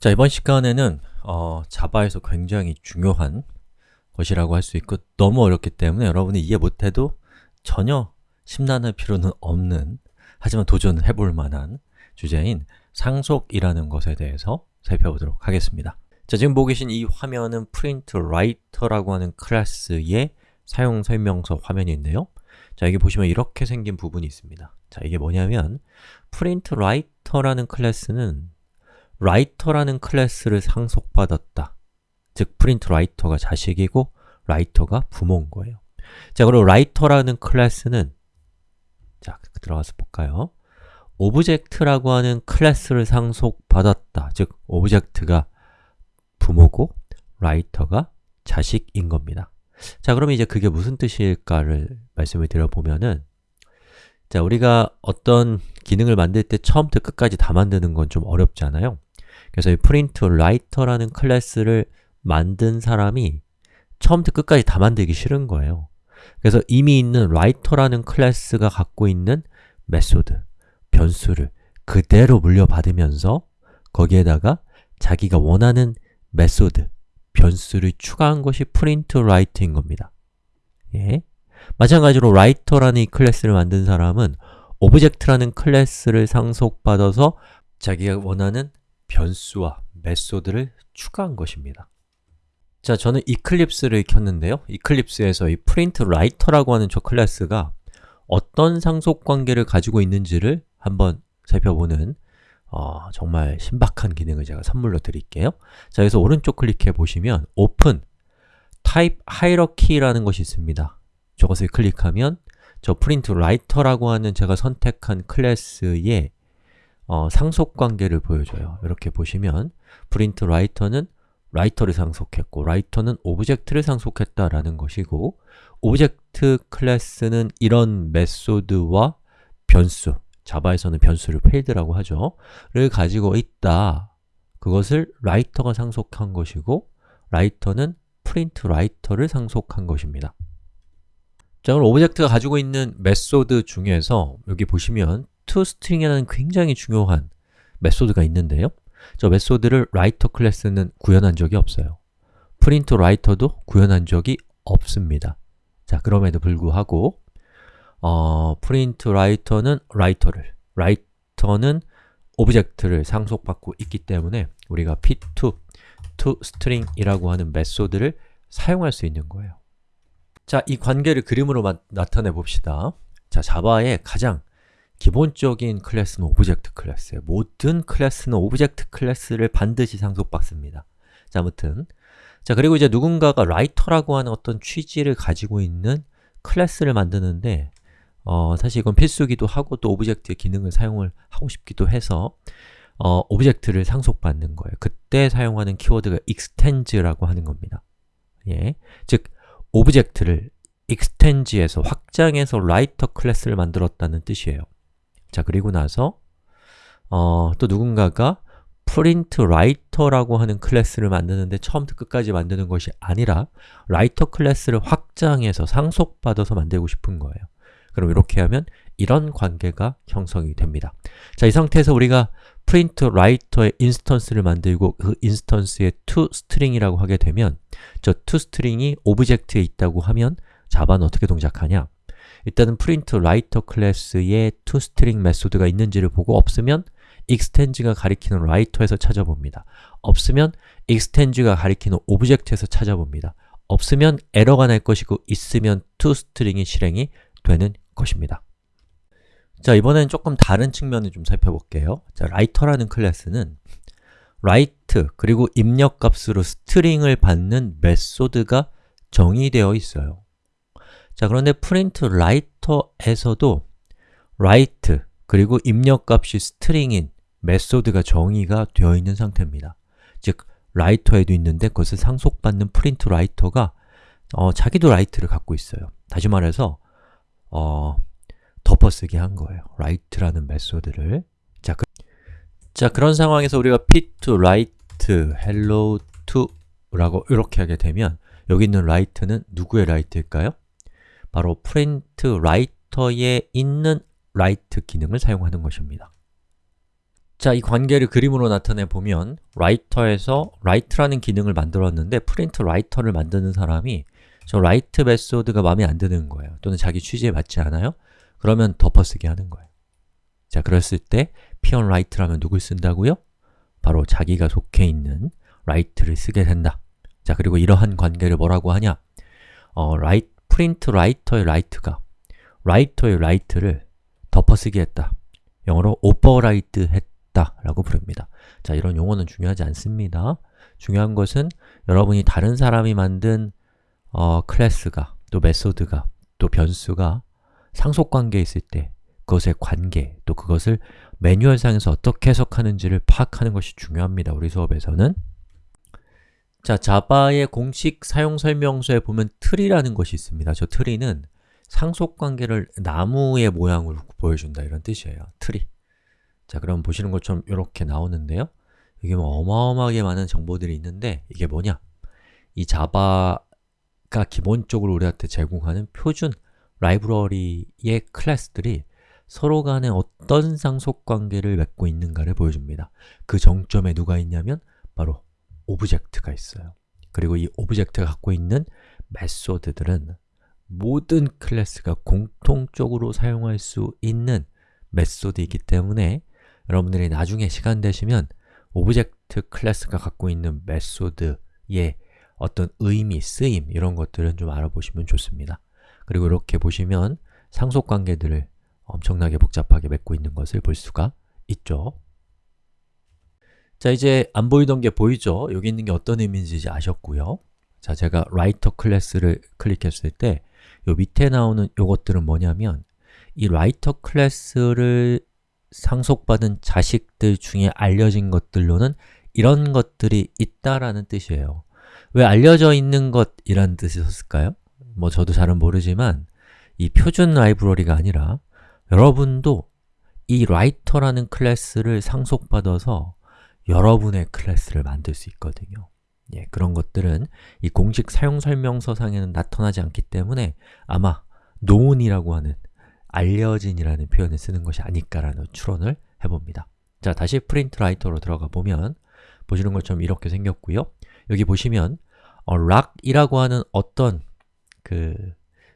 자, 이번 시간에는 어, 자바에서 굉장히 중요한 것이라고 할 수 있고 너무 어렵기 때문에 여러분이 이해 못해도 전혀 심란할 필요는 없는 하지만 도전해 볼 만한 주제인 상속이라는 것에 대해서 살펴보도록 하겠습니다. 자, 지금 보고 계신 이 화면은 printWriter라고 하는 클래스의 사용 설명서 화면인데요. 자, 여기 보시면 이렇게 생긴 부분이 있습니다. 자, 이게 뭐냐면 printWriter라는 클래스는 writer라는 클래스를 상속받았다. 즉 printWriter가 자식이고 writer가 부모인 거예요. 자, 그리고 writer라는 클래스는 자, 들어가서 볼까요? object라고 하는 클래스를 상속받았다. 즉, object가 부모고 writer가 자식인 겁니다. 자, 그럼 이제 그게 무슨 뜻일까를 말씀을 드려보면은 자, 우리가 어떤 기능을 만들 때 처음부터 끝까지 다 만드는 건 좀 어렵잖아요 그래서 이 writer라는 클래스를 만든 사람이 처음부터 끝까지 다 만들기 싫은 거예요 그래서 이미 있는 writer라는 클래스가 갖고 있는 method, 변수를 그대로 물려받으면서 거기에다가 자기가 원하는 method, 변수를 추가한 것이 printWriter인 겁니다 예. 마찬가지로 writer라는 이 클래스를 만든 사람은 object라는 클래스를 상속받아서 자기가 원하는 변수와 method를 추가한 것입니다. 자, 저는 Eclipse를 켰는데요. Eclipse에서 이 printWriter라고 하는 저 클래스가 어떤 상속 관계를 가지고 있는지를 한번 살펴보는 어, 정말 신박한 기능을 제가 선물로 드릴게요. 자, 여기서 오른쪽 클릭해 보시면 Open Type Hierarchy라는 것이 있습니다. 저것을 클릭하면 저 printWriter라고 하는 제가 선택한 클래스의 어, 상속 관계를 보여줘요. 이렇게 보시면 print writer는 writer를 상속했고 writer는 object를 상속했다라는 것이고 object 클래스는 이런 method와 변수, Java에서는 변수를 필드라고 하죠. 를 가지고 있다. 그것을 writer가 상속한 것이고 writer는 print writer를 상속한 것입니다. 자, 그럼 object가 가지고 있는 method 중에서 여기 보시면 toString이라는 굉장히 중요한 method가 있는데요. 저 method를 writer 클래스는 구현한 적이 없어요. print writer도 구현한 적이 없습니다. 자, 그럼에도 불구하고 어, print writer는 writer를, writer는 object를 상속받고 있기 때문에 우리가 p2, toString이라고 하는 method를 사용할 수 있는 거예요. 자, 이 관계를 그림으로 마, 나타내 봅시다. 자, Java의 가장 기본적인 클래스는 object 클래스예요. 모든 클래스는 object 클래스를 반드시 상속받습니다. 자, 아무튼 자, 그리고 이제 누군가가 writer라고 하는 어떤 취지를 가지고 있는 클래스를 만드는데 어, 사실 이건 필수기도 하고 또 object의 기능을 사용을 하고 싶기도 해서 어, object를 상속받는 거예요. 그때 사용하는 키워드가 extend라고 하는 겁니다. 예, 즉 object를 extend해서 확장해서 writer 클래스를 만들었다는 뜻이에요. 자, 그리고 나서 어, 또 누군가가 print writer라고 하는 클래스를 만드는데 처음부터 끝까지 만드는 것이 아니라 writer 클래스를 확장해서 상속받아서 만들고 싶은 거예요. 그럼 이렇게 하면 이런 관계가 형성이 됩니다. 자, 이 상태에서 우리가 print writer의 instance를 만들고 그 instance에 toString이라고 하게 되면 저 toString이 object에 있다고 하면 Java는 어떻게 동작하냐? 일단은 print writer 클래스에 toString method가 있는지를 보고 없으면 extend가 가리키는 writer에서 찾아봅니다. 없으면 extend가 가리키는 object에서 찾아봅니다. 없으면 에러가 날 것이고 있으면 toString이 실행이 되는 것입니다. 자, 이번엔 조금 다른 측면을 좀 살펴볼게요. 자, writer라는 클래스는 write 그리고 입력값으로 string을 받는 method가 정의되어 있어요. 자, 그런데 print writer에서도 write 그리고 입력값이 string인 method가 정의가 되어 있는 상태입니다. 즉, writer에도 있는데 그것을 상속받는 print writer가 어, 자기도 write를 갖고 있어요. 다시 말해서 어, 덮어쓰기 한 거예요. write라는 method를 자, 그, 자 그런 상황에서 우리가 p2 write hello 2 라고 이렇게 하게 되면 여기 있는 write는 누구의 write일까요? 바로 print writer에 있는 write 기능을 사용하는 것입니다. 자, 이 관계를 그림으로 나타내 보면 writer에서 write라는 기능을 만들었는데 print writer를 만드는 사람이 저 write 메소드가 마음에 안 드는 거예요. 또는 자기 취지에 맞지 않아요? 그러면 덮어쓰기 하는 거예요. 자, 그랬을 때 p on write라면 누굴 쓴다고요? 바로 자기가 속해 있는 write를 쓰게 된다. 자, 그리고 이러한 관계를 뭐라고 하냐? 어, write, print writer의 write가 writer의 write를 덮어쓰기 했다. 영어로 overwrite 했다 라고 부릅니다. 자, 이런 용어는 중요하지 않습니다. 중요한 것은 여러분이 다른 사람이 만든 어, 클래스가, 또 메소드가, 또 변수가 상속관계에 있을 때 그것의 관계, 또 그것을 매뉴얼상에서 어떻게 해석하는지를 파악하는 것이 중요합니다. 우리 수업에서는 자, 자바의 공식 사용 설명서에 보면 트리라는 것이 있습니다. 저 트리는 상속 관계를 나무의 모양으로 보여준다 이런 뜻이에요. 트리 자, 그럼 보시는 것처럼 이렇게 나오는데요 이게 뭐 어마어마하게 많은 정보들이 있는데 이게 뭐냐? 이 자바가 기본적으로 우리한테 제공하는 표준 라이브러리의 클래스들이 서로 간에 어떤 상속관계를 맺고 있는가를 보여줍니다. 그 정점에 누가 있냐면 바로 object가 있어요. 그리고 이 object가 갖고 있는 메소드들은 모든 클래스가 공통적으로 사용할 수 있는 메소드이기 때문에 여러분들이 나중에 시간 되시면 object 클래스가 갖고 있는 메소드의 어떤 의미, 쓰임 이런 것들은 좀 알아보시면 좋습니다. 그리고 이렇게 보시면 상속관계들을 엄청나게 복잡하게 맺고 있는 것을 볼 수가 있죠. 자, 이제 안 보이던 게 보이죠? 여기 있는 게 어떤 의미인지 아셨고요. 자, 제가 writer 클래스를 클릭했을 때 요 밑에 나오는 요것들은 뭐냐면 이 writer 클래스를 상속받은 자식들 중에 알려진 것들로는 이런 것들이 있다라는 뜻이에요. 왜 알려져 있는 것이란 뜻이 었을까요? 뭐 저도 잘은 모르지만 이 표준 라이브러리가 아니라 여러분도 이 writer라는 클래스를 상속받아서 여러분의 클래스를 만들 수 있거든요. 예, 그런 것들은 이 공식 사용 설명서상에는 나타나지 않기 때문에 아마 known이라고 하는 알려진이라는 표현을 쓰는 것이 아닐까라는 추론을 해봅니다. 자, 다시 print writer로 들어가 보면 보시는 것처럼 이렇게 생겼고요. 여기 보시면 어, lock이라고 하는 어떤 그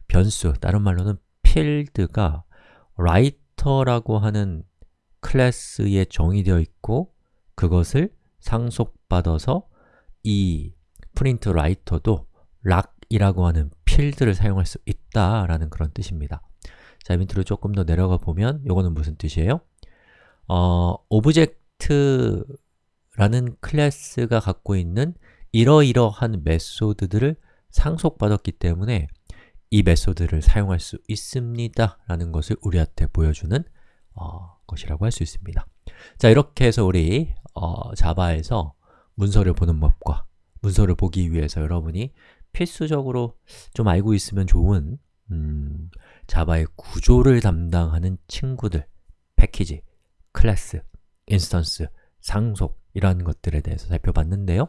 변수, 다른 말로는 필드가 writer라고 하는 클래스에 정의되어 있고 그것을 상속받아서 이 print writer도 lock이라고 하는 필드를 사용할 수 있다라는 그런 뜻입니다. 자, 밑으로 조금 더 내려가 보면 이거는 무슨 뜻이에요? 어, object라는 클래스가 갖고 있는 이러이러한 메소드들을 상속받았기 때문에 이 메소드를 사용할 수 있습니다 라는 것을 우리한테 보여주는 어, 것이라고 할 수 있습니다 자, 이렇게 해서 우리 어, 자바에서 문서를 보는 법과 문서를 보기 위해서 여러분이 필수적으로 좀 알고 있으면 좋은 음, 자바의 구조를 담당하는 친구들, 패키지, 클래스, instance, 상속 이런 것들에 대해서 살펴봤는데요.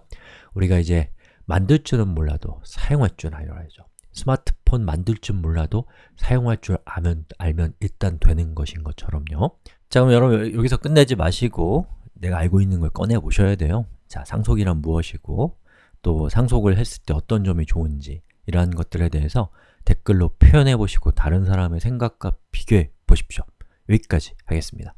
우리가 이제 만들 줄은 몰라도 사용할 줄 알아야죠. 스마트폰 만들 줄 몰라도 사용할 줄 아면, 알면 일단 되는 것인 것처럼요. 자 그럼 여러분 여기서 끝내지 마시고 내가 알고 있는 걸 꺼내 보셔야 돼요 자, 상속이란 무엇이고 또 상속을 했을 때 어떤 점이 좋은지 이러한 것들에 대해서 댓글로 표현해 보시고 다른 사람의 생각과 비교해 보십시오. 여기까지 하겠습니다.